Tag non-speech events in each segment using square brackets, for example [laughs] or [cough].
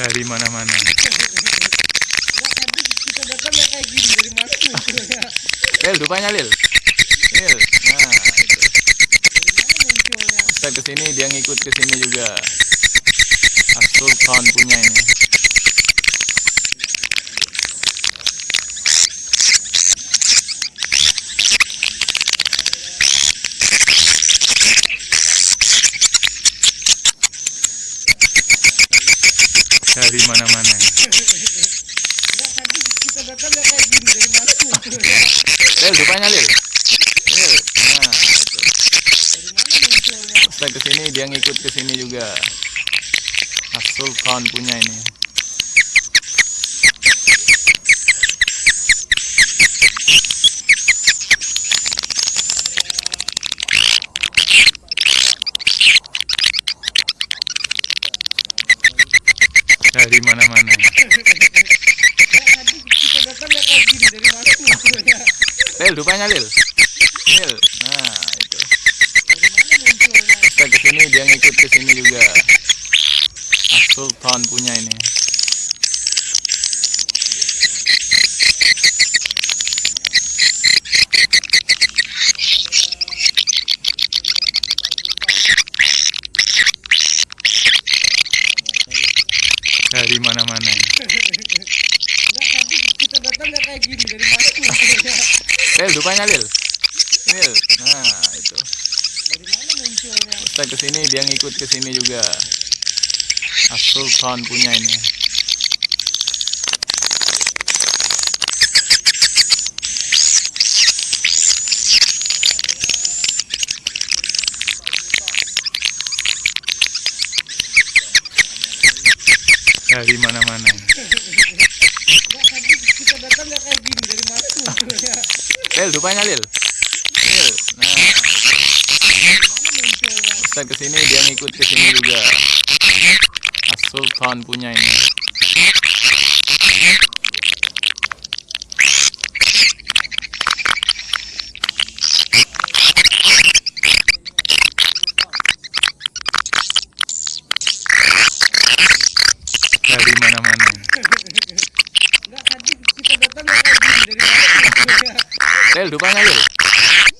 dari mana-mana. Lil, rupanya Lil. Lil, nah itu. Ustaz ke sini dia ngikut ke sini juga. As-Sultan punya ini. Dari mana-mana. Enggak tadi kita datang ya kayak gini dari mana munculnya Lil, rupanya Lil. Lil, nah munculnya Ustaz ke sini dia ngikut ke sini juga. As-Sultan punya ini. Dari mana-mana. Enggak tadi kita datang ya kayak gini dari mana munculnya Lil, rupanya Lil. Lil, nah itu. dari mana munculnya Ustaz ke sini dia ngikut ke sini juga. As-Sultan punya ini. Dari mana-mana. [laughs] Kita datang ya kayak gini dari mana [laughs] Lil, rupanya Lil. Lil, nah itu. dari mana munculnya Ustaz ke sini dia ngikut ke sini juga. As-Sultan punya ini. Dari mana-mana. Enggak tadi kita datang ya kayak gini dari mana munculnya Lil, rupanya Lil. Lil, nah Ustaz ke sini dia ngikut ke sini juga. As-Sultan punya ini. Dari mana-mana. Enggak tadi kita datang ya kayak gini dari mana munculnya Lil, rupanya Lil.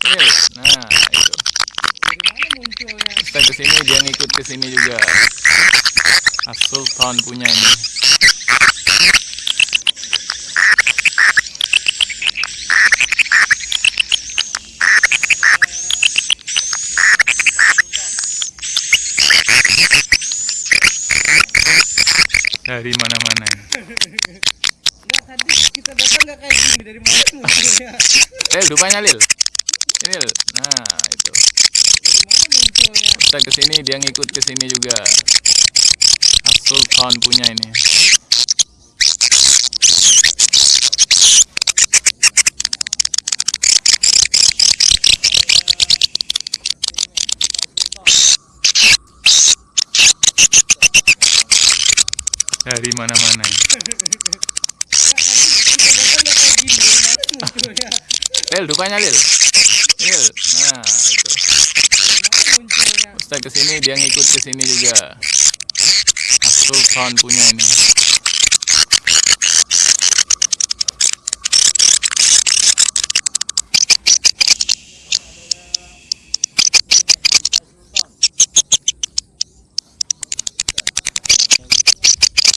Lil, nah itu. dari Ustaz ke sini dia ngikut ke sini juga. As-Sultan punya ini. Dari mana-mana. Kita datang ya kayak gini dari mana munculnya [laughs] Lil, rupanya Lil. Lil, nah itu. munculnya Ustaz ke sini dia ngikut ke sini juga. As-Sultan punya ini. Dari mana-mana. Enggak tadi kita datang ya kayak gini dari mana munculnya Lil, rupanya Lil. Lil, nah itu. Ustaz ke sini dia ngikut ke sini juga. As-Sultan punya ini.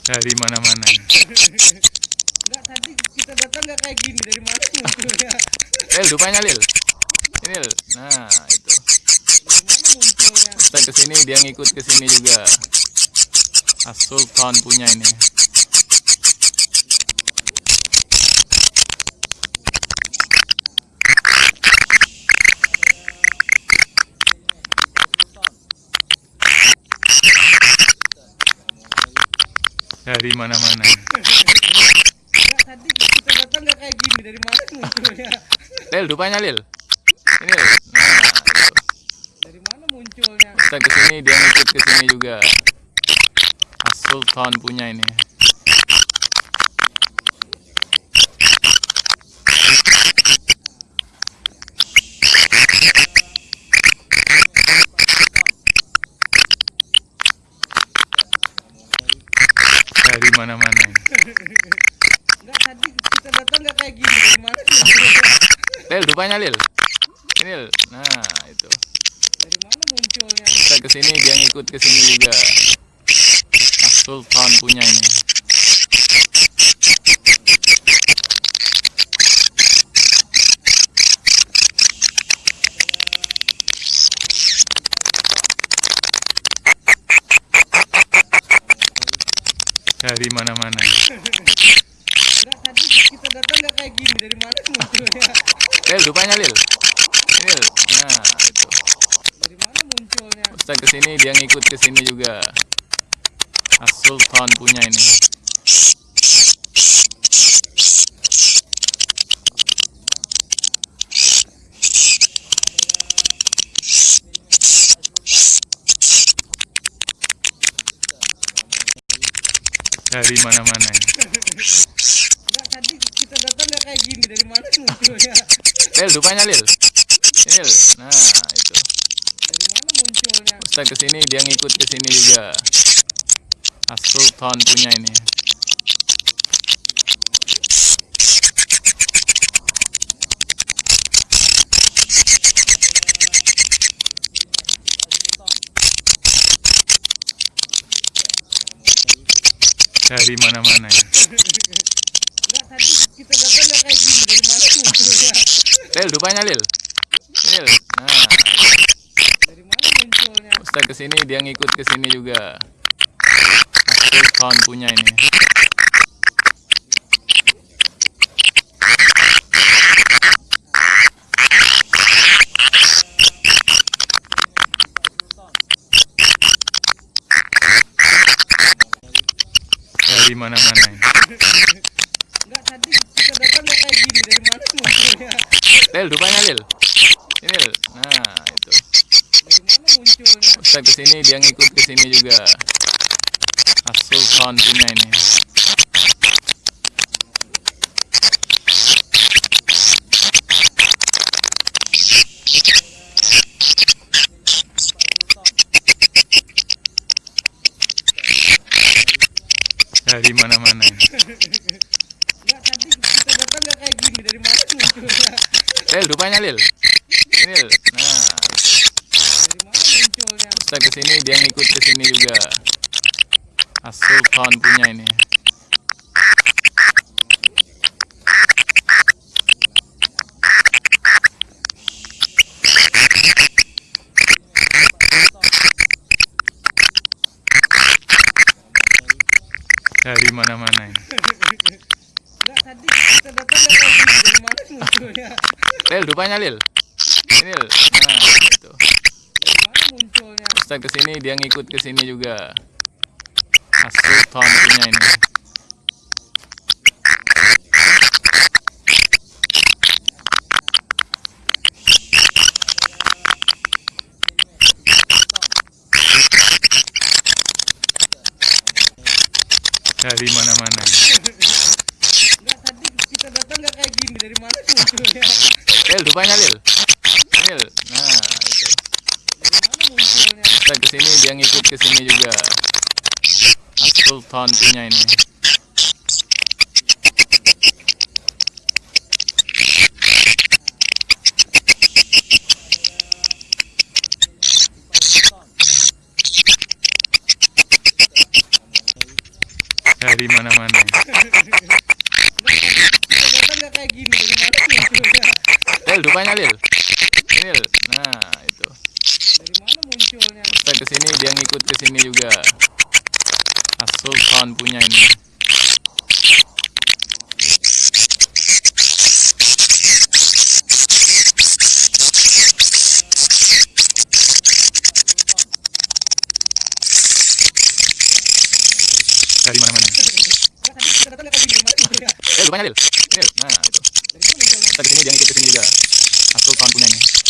Dari mana-mana. [laughs] Enggak tadi kita datang ya kayak gini dari mana munculnya [laughs] Lil, rupanya Lil. Lil, nah itu. dari mana munculnya Ustaz ke sini dia ngikut ke sini juga. As-Sultan punya ini. Dari mana-mana. [laughs] Enggak tadi kita datang ya kayak gini dari mana munculnya Lil, rupanya Lil. Lil, nah dari mana munculnya Ustaz ke sini dia ngikut ke sini juga. As-Sultan punya ini. mana-mana ini. Enggak tadi kita datang nggak kayak gini dari mana sih? Lil, rupanya Lil. Ini Lil. Nah, itu. Dari mana munculnya? Kita ke sini dia ngikut ke sini juga. Mas Sultan punya ini. Dari mana-mana. Datang nggak kayak gini dari mana munculnya? Lil, rupanya Lil. Lil. Nah, itu. Dari mana munculnya? Ustaz ke sini dia ngikut ke sini juga. As Sultan punya ini. Dari mana-mana ini. Enggak tadi kita datang nggak kayak gini dari mana sih munculnya? Lil, rupanya Lil. Lil. Nah, itu. Dari mana munculnya? Ustaz ke sini dia ngikut ke sini juga. As Sultan punya ini. Dari mana-mana ini. Tadi kita datang nggak kayak gini dari munculnya? Lil, rupanya Lil. Lil. Nah, Dari mana munculnya? Ustaz ke sini dia ngikut ke sini juga. As Sultan punya ini. Dari mana-mana ini. [laughs] Tadi kita datang nggak kayak gini dari mana sih munculnya? Lil, rupanya Lil. Ini Lil. Nah, itu. Dari mana munculnya? Ustaz ke sini dia ngikut ke sini juga. As Sultan punya ini. Dari mana-mana [laughs] ini. Enggak tadi kita datang nggak kayak gini dari mana sih munculnya? Lil, rupanya Lil. Lil. Nah, munculnya? Ustaz ke sini dia ngikut ke sini juga. As Sultan punya ini. Dari mana-mana ini. Enggak tadi kita datang dari? Lil, rupanya Lil. Ini Lil. Nah, itu. Dari mana munculnya? Ustaz ke sini dia ngikut ke sini juga. As Sultan punya ini. Dari mana-mana ini. Enggak tadi kita datang nggak kayak gini dari mana sih munculnya? Lil, rupanya Lil. Lil. Nah, itu. Dari mana munculnya? Ustaz ke sini dia ngikut ke sini juga. As Sultan punya ini. Dari mana-mana [laughs] ini. Kita datang nggak kayak gini dari mana sih munculnya? Lil, rupanya Lil. Lil. Nah, itu. Dari mana munculnya? Ustaz ke sini dia ngikut ke sini juga. As Sultan punya ini. Dari mana-mana. Kita munculnya? Eh, rupanya Lil. Lil. Nah, itu. Ustaz ke sini dia ngikut ke sini juga. Punya ini.